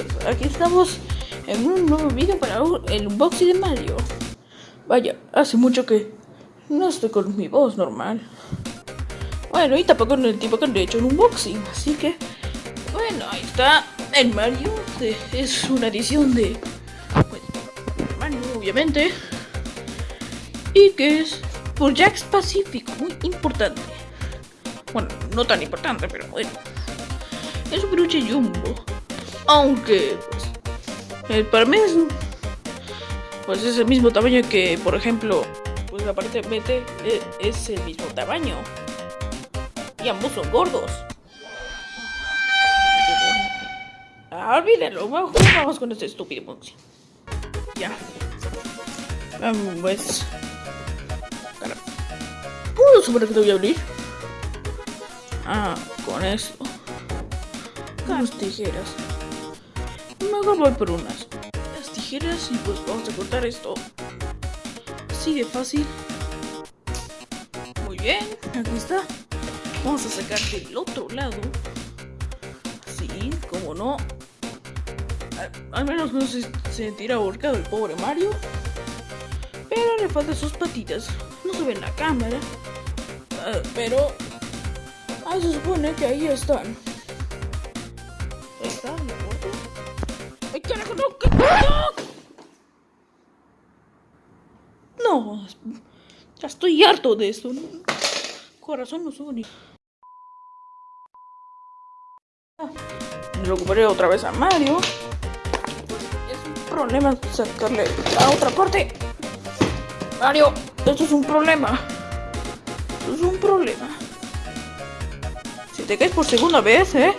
estamos en un nuevo video para el unboxing de Mario. Vaya, hace mucho que no estoy con mi voz normal. Bueno, y tampoco en el tiempo que han hecho un unboxing, así que... Bueno, ahí está el Mario. Es una edición de... Pues, Mario, obviamente. Y que es por Jax Pacific, muy importante. Bueno, no tan importante, pero bueno. Es un peluche jumbo. Aunque, pues, el para mí es, pues es el mismo tamaño que, por ejemplo, pues aparentemente e, es el mismo tamaño. Y ambos son gordos. Ah, olvídalo, vamos con este estúpido boxing. Ya. Um, pues... ¿Puedo supone que te voy a abrir? Ah, con esto. Las tijeras. Mejor voy por unas. Las tijeras y pues vamos a cortar esto. Así de fácil. Muy bien, aquí está. Vamos a sacar del otro lado. Así, como no. Al, menos no se sentirá ahorcado el pobre Mario. Pero le faltan sus patitas. No se ve en la cámara. Ah, pero... Ah, se supone que ahí están. No! Ya estoy harto de esto. Corazón no sube recuperé otra vez a Mario. Es un problema sacarle la otra parte. Mario, esto es un problema. Esto es un problema. Si te caes por segunda vez, ¿eh?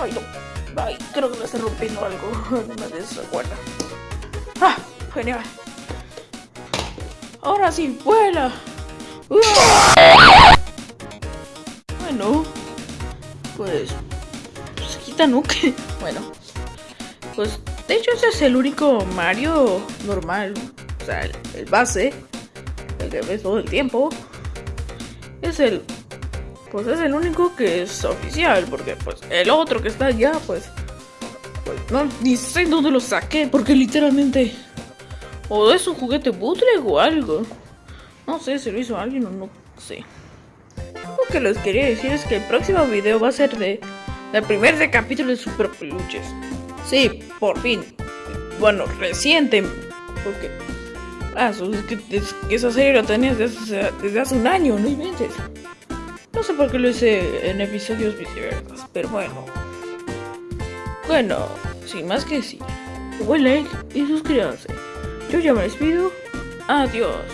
Ay, no. Ay, creo que me está rompiendo algo. No me desacuerda. ¡Ah! Genial. Ahora sí, vuela. Bueno. Pues... Pues quita nuke. Bueno. Pues de hecho ese es el único Mario normal. O sea, el, el base. El que ves todo el tiempo. Es el pues es el único que es oficial, porque pues el otro que está allá, pues, pues no, ni sé dónde lo saqué, porque literalmente, o es un juguete bootleg o algo, no sé si lo hizo alguien o no sé. Lo que les quería decir es que el próximo video va a ser de el primer capítulo de Super Peluches. Sí, por fin. Bueno, reciente, porque... Ah, es que, esa serie la tenías desde, desde hace un año, no inventes. No sé por qué lo hice en episodios viceversas, pero bueno. Bueno, sin más que decir. Buen like y suscríbanse. Yo ya me despido. Adiós.